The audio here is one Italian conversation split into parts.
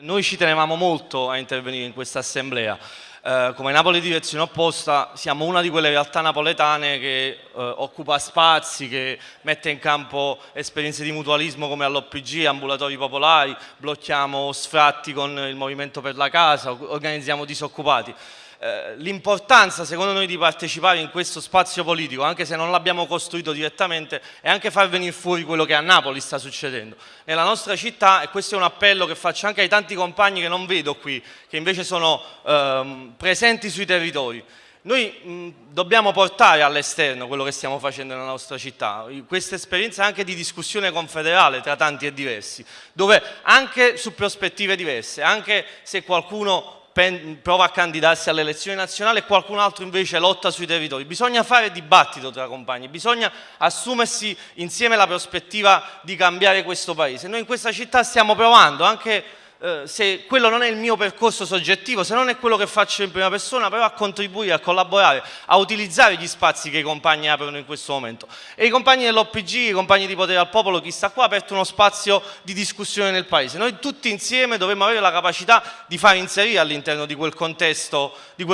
Noi ci tenevamo molto a intervenire in questa assemblea. Eh, come Napoli Direzione Opposta siamo una di quelle realtà napoletane che eh, occupa spazi, che mette in campo esperienze di mutualismo come all'OPG, ambulatori popolari, blocchiamo sfratti con il Movimento per la Casa, organizziamo disoccupati. Eh, l'importanza secondo noi di partecipare in questo spazio politico, anche se non l'abbiamo costruito direttamente, è anche far venire fuori quello che a Napoli sta succedendo. Nella nostra città, e questo è un appello che faccio anche ai tanti compagni che non vedo qui, che invece sono ehm, presenti sui territori, noi mh, dobbiamo portare all'esterno quello che stiamo facendo nella nostra città, questa esperienza anche di discussione confederale tra tanti e diversi, dove anche su prospettive diverse, anche se qualcuno prova a candidarsi alle elezioni nazionali e qualcun altro invece lotta sui territori. Bisogna fare dibattito tra compagni, bisogna assumersi insieme la prospettiva di cambiare questo paese. Noi in questa città stiamo provando anche eh, se quello non è il mio percorso soggettivo, se non è quello che faccio in prima persona, però a contribuire, a collaborare, a utilizzare gli spazi che i compagni aprono in questo momento. E i compagni dell'OPG, i compagni di Potere al Popolo, chi sta qua, ha aperto uno spazio di discussione nel Paese. Noi tutti insieme dovremmo avere la capacità di far inserire all'interno di di quel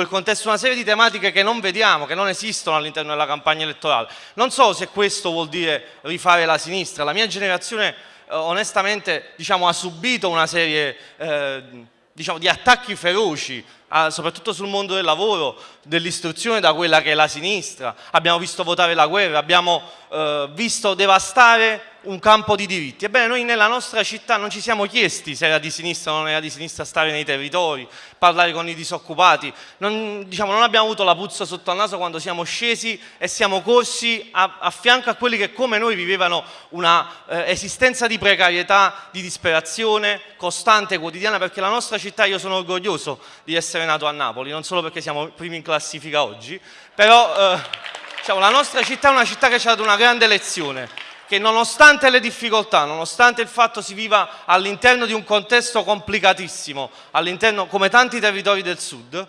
contesto una serie di tematiche che non vediamo, che non esistono all'interno della campagna elettorale. Non so se questo vuol dire rifare la sinistra, la mia generazione onestamente diciamo, ha subito una serie eh, diciamo, di attacchi feroci, soprattutto sul mondo del lavoro, dell'istruzione da quella che è la sinistra. Abbiamo visto votare la guerra, abbiamo eh, visto devastare un campo di diritti. Ebbene, noi nella nostra città non ci siamo chiesti se era di sinistra o non era di sinistra stare nei territori, parlare con i disoccupati. Non, diciamo, non abbiamo avuto la puzza sotto al naso quando siamo scesi e siamo corsi a, a fianco a quelli che come noi vivevano una eh, esistenza di precarietà, di disperazione costante, quotidiana, perché la nostra città, io sono orgoglioso di essere nato a Napoli, non solo perché siamo primi in classifica oggi, però eh, diciamo, la nostra città è una città che ci ha dato una grande lezione che nonostante le difficoltà, nonostante il fatto si viva all'interno di un contesto complicatissimo, all'interno come tanti territori del sud,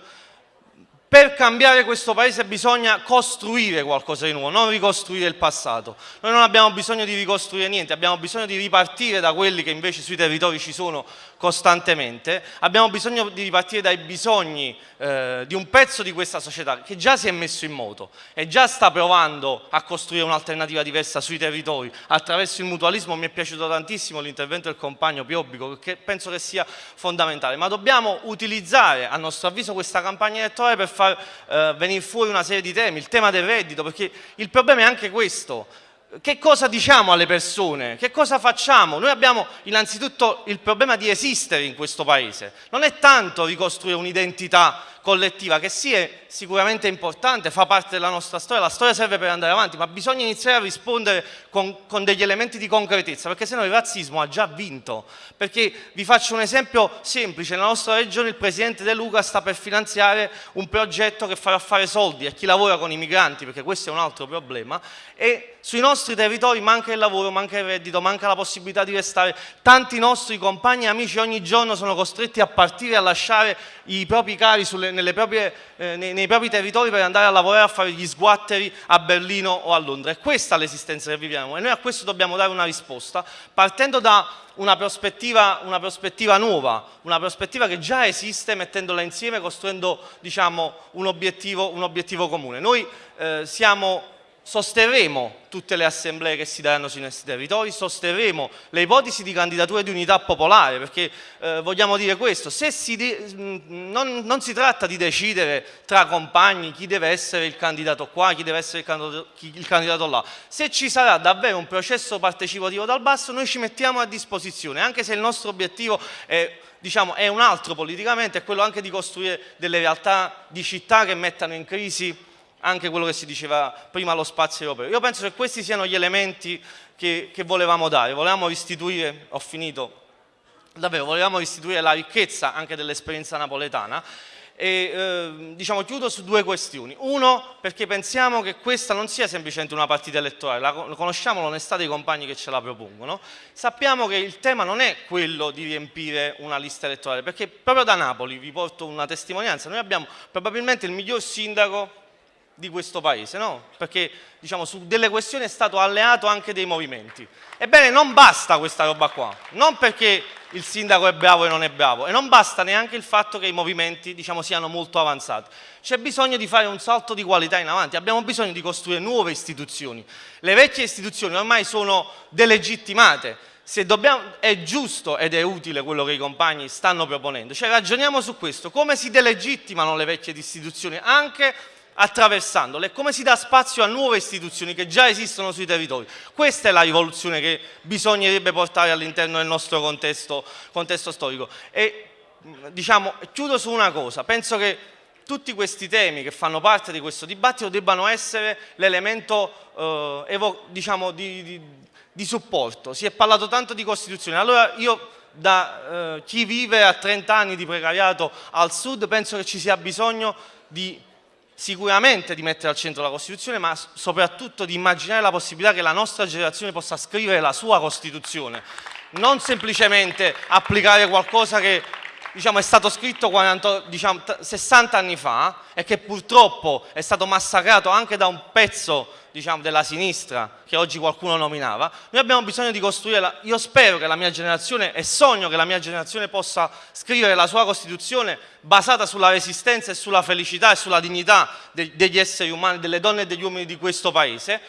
per cambiare questo paese bisogna costruire qualcosa di nuovo, non ricostruire il passato. Noi non abbiamo bisogno di ricostruire niente, abbiamo bisogno di ripartire da quelli che invece sui territori ci sono costantemente, abbiamo bisogno di ripartire dai bisogni eh, di un pezzo di questa società che già si è messo in moto e già sta provando a costruire un'alternativa diversa sui territori. Attraverso il mutualismo. Mi è piaciuto tantissimo l'intervento del compagno Piobbico perché penso che sia fondamentale, ma dobbiamo utilizzare a nostro avviso questa campagna elettorale per far eh, venire fuori una serie di temi, il tema del reddito, perché il problema è anche questo, che cosa diciamo alle persone? Che cosa facciamo? Noi abbiamo innanzitutto il problema di esistere in questo paese. Non è tanto ricostruire un'identità collettiva che sì è sicuramente importante, fa parte della nostra storia, la storia serve per andare avanti, ma bisogna iniziare a rispondere con, con degli elementi di concretezza, perché sennò il razzismo ha già vinto. Perché vi faccio un esempio semplice, nella nostra regione il Presidente De Luca sta per finanziare un progetto che farà fare soldi a chi lavora con i migranti, perché questo è un altro problema, e sui nostri territori manca il lavoro, manca il reddito, manca la possibilità di restare. Tanti nostri compagni e amici ogni giorno sono costretti a partire a lasciare i propri cari sulle, proprie, eh, nei, nei, propri territori per andare a lavorare a fare gli sguatteri a Berlino o a Londra. È questa l'esistenza che viviamo e noi a questo dobbiamo dare una risposta partendo da una prospettiva, una prospettiva nuova, una prospettiva che già esiste mettendola insieme, costruendo diciamo, un, obiettivo, un, obiettivo, comune. Noi eh, siamo sosterremo tutte le assemblee che si daranno sui nostri territori, sosterremo le ipotesi di candidatura di unità popolare, perché eh, vogliamo dire questo, si mm, non, non, si tratta di decidere tra compagni chi deve essere il candidato qua, chi deve essere il candidato, chi, il candidato là, se ci sarà davvero un processo partecipativo dal basso noi ci mettiamo a disposizione, anche se il nostro obiettivo è diciamo, è un altro politicamente, è quello anche di costruire delle realtà di città che mettano in crisi anche quello che si diceva prima allo spazio europeo. Io penso che questi siano gli elementi che, che volevamo dare, volevamo restituire, ho finito, davvero, volevamo restituire la ricchezza anche dell'esperienza napoletana e eh, diciamo, chiudo su due questioni. Uno, perché pensiamo che questa non sia semplicemente una partita elettorale, la, conosciamo l'onestà dei compagni che ce la propongono, sappiamo che il tema non è quello di riempire una lista elettorale, perché proprio da Napoli vi porto una testimonianza, noi abbiamo probabilmente il miglior sindaco di questo paese, no? Perché diciamo, su delle questioni è stato alleato anche dei movimenti. Ebbene, non basta questa roba qua, non perché il sindaco è bravo e non è bravo, e non basta neanche il fatto che i movimenti diciamo, siano molto avanzati. C'è bisogno di fare un salto di qualità in avanti, abbiamo bisogno di costruire nuove istituzioni. Le vecchie istituzioni ormai sono delegittimate, Dobbiamo, è giusto ed è utile quello che i compagni stanno proponendo, cioè ragioniamo su questo, come si delegittimano le vecchie istituzioni anche attraversandole, come si dà spazio a nuove istituzioni che già esistono sui territori. Questa è la rivoluzione che bisognerebbe portare all'interno del nostro contesto, contesto storico. E diciamo, chiudo su una cosa, penso che tutti questi temi che fanno parte di questo dibattito debbano essere l'elemento eh, diciamo, di, di, di, supporto. Si è parlato tanto di Costituzione, allora io da eh, chi vive a 30 anni di precariato al sud penso che ci sia bisogno di sicuramente di mettere al centro la Costituzione, ma soprattutto di immaginare la possibilità che la nostra generazione possa scrivere la sua Costituzione, non semplicemente applicare qualcosa che diciamo, è stato scritto 40, diciamo, 60 anni fa e che purtroppo è stato massacrato anche da un pezzo diciamo, della sinistra che oggi qualcuno nominava, noi abbiamo bisogno di costruire, la, io spero che la mia generazione e sogno che la mia generazione possa scrivere la sua Costituzione basata sulla resistenza e sulla felicità e sulla dignità de, degli esseri umani, delle donne e degli uomini di questo Paese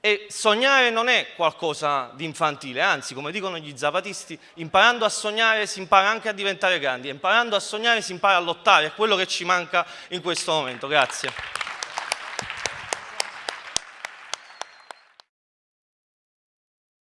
e sognare non è qualcosa di infantile, anzi, come dicono gli zapatisti, imparando a sognare si impara anche a diventare grandi, imparando a sognare si impara a lottare, è quello che ci manca in questo momento. Grazie.